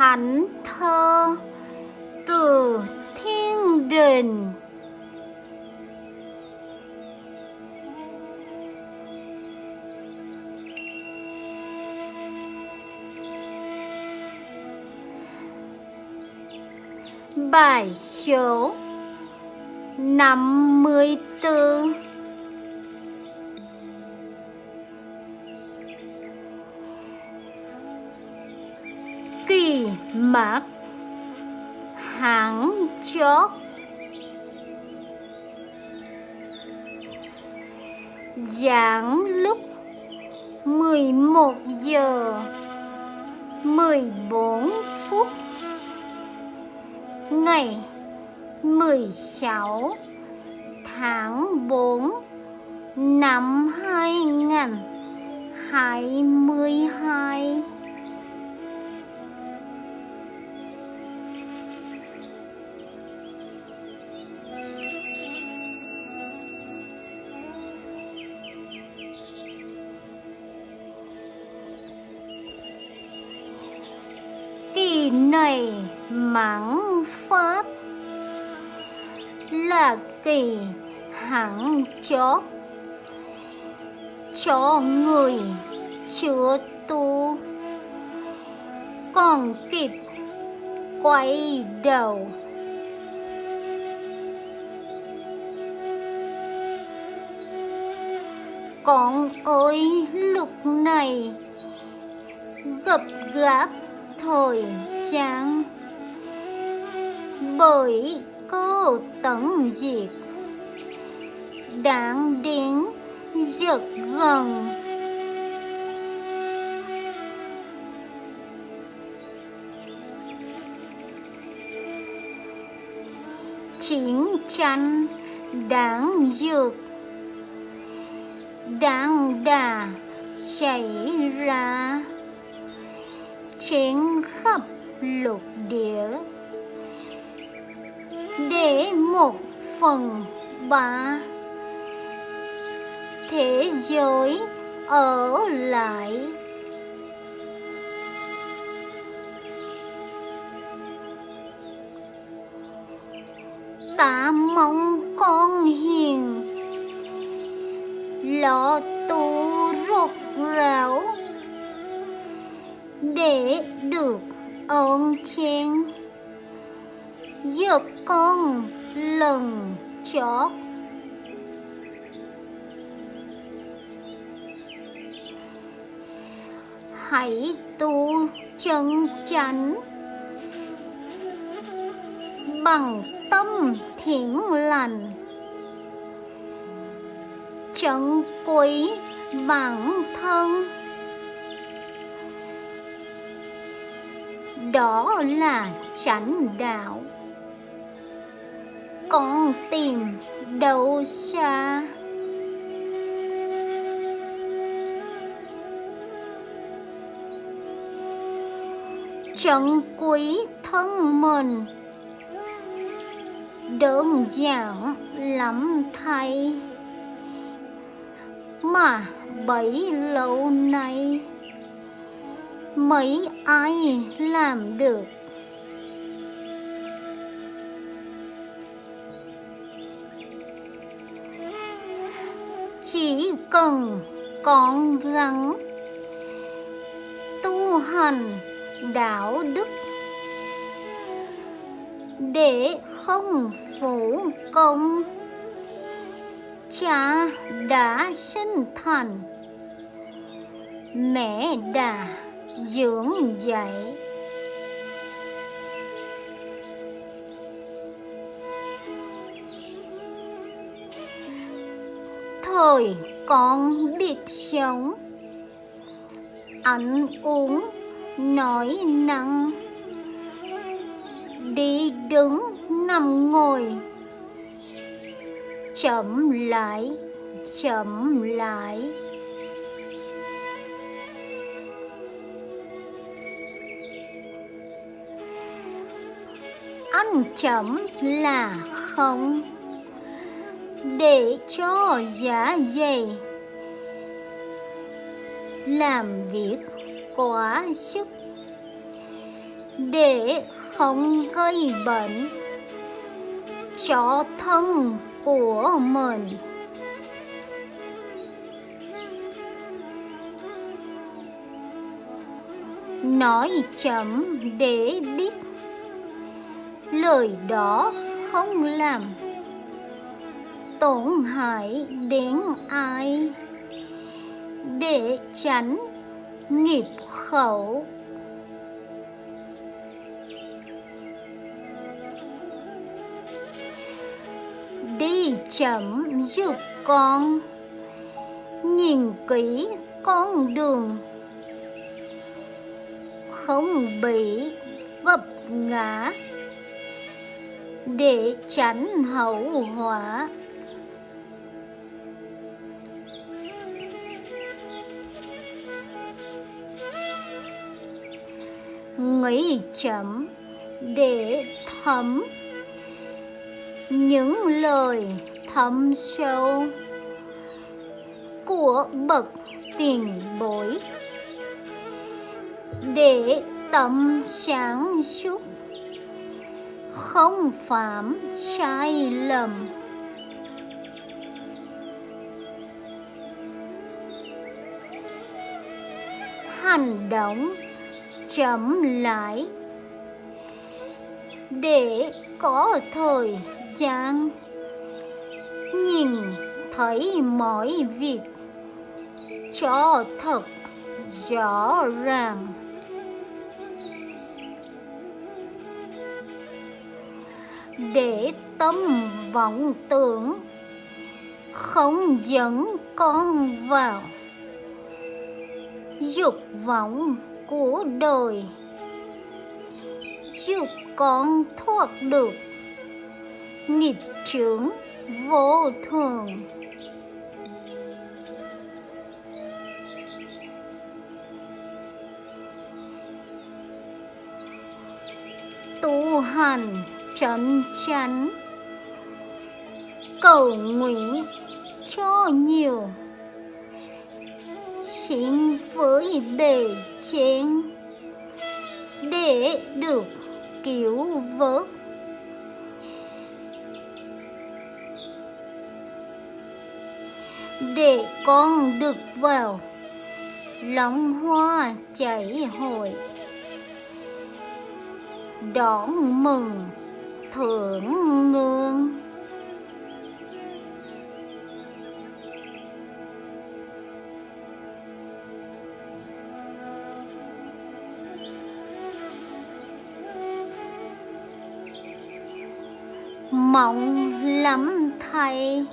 thánh thơ từ thiên đình. Bài số năm mươi bốn Kỳ mạc hẳn chốt Giảng lúc mười một giờ mười bốn phút ngày 16 tháng 4 năm 2022 Này mãn pháp là kỳ hẳn chót. Cho người chưa tu, còn kịp quay đầu. Con ơi, lúc này gập gáp thời gian bởi cô tận diệt đang đến rất gần chiến tranh đáng dược đáng đà xảy ra trên khắp lục địa để một phần ba thế giới ở lại. Ta mong con hiền, lo tu rốt ráo để được ơn trên giật con lần chót. Hãy tu chân chánh bằng tâm thiện lành. Chân quý bản thân. Đó là chánh đạo. Con tìm đâu xa? Trân quý thân mình, đơn giản lắm thay. Mà bấy lâu nay mấy ai làm được? Chỉ cần con gắng, tu hành đạo đức, để không phủ công, cha đã sinh thành mẹ đã dưỡng dậy, thời con biết sống. Ăn uống nói năng. Đi đứng nằm ngồi. Chậm lại chậm lại. Ăn chậm là không. Để cho giá dày làm việc quá sức. Để không gây bệnh cho thân của mình. Nói chậm để biết lời đó không làm tổn hại đến ai. Để tránh nghiệp khẩu. Đi chậm giúp con. Nhìn kỹ con đường. Không bị vấp ngã để tránh hậu họa. Nghĩ chậm để thấm những lời thâm sâu của bậc tiền bối để tâm sáng suốt không phạm sai lầm. Hành động chậm lại để có thời gian nhìn thấy mọi việc cho thật rõ ràng. Để tâm vọng tưởng, không dẫn con vào dục vọng của đời. Giúp con thoát được nghiệp chướng vô thường. Tu hành trấn chắn cầu nguyện cho nhiều. Xin với bề trên. Để được cứu vớt. Để con được vào, lòng hoa chảy hội. Đón mừng thưởng ngương mong lắm thầy.